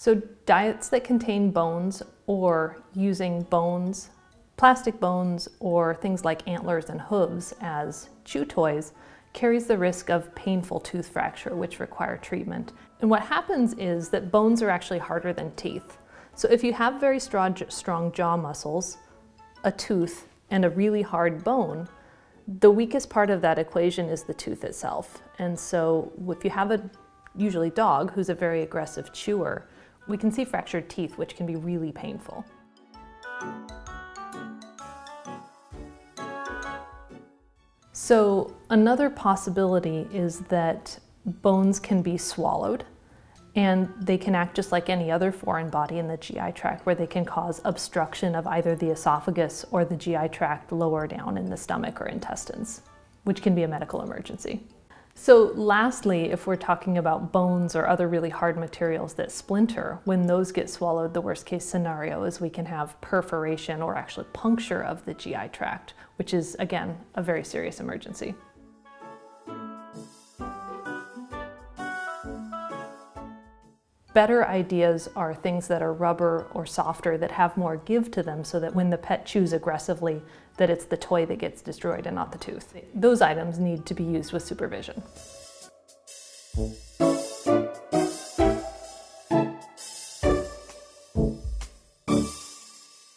So diets that contain bones or using bones, plastic bones, or things like antlers and hooves as chew toys carries the risk of painful tooth fracture, which require treatment. And what happens is that bones are actually harder than teeth. So if you have very strong, strong jaw muscles, a tooth, and a really hard bone, the weakest part of that equation is the tooth itself. And so if you have a usually dog who's a very aggressive chewer, we can see fractured teeth, which can be really painful. So another possibility is that bones can be swallowed and they can act just like any other foreign body in the GI tract where they can cause obstruction of either the esophagus or the GI tract lower down in the stomach or intestines, which can be a medical emergency. So lastly, if we're talking about bones or other really hard materials that splinter, when those get swallowed, the worst case scenario is we can have perforation or actually puncture of the GI tract, which is, again, a very serious emergency. Better ideas are things that are rubber or softer that have more give to them so that when the pet chews aggressively, that it's the toy that gets destroyed and not the tooth. Those items need to be used with supervision.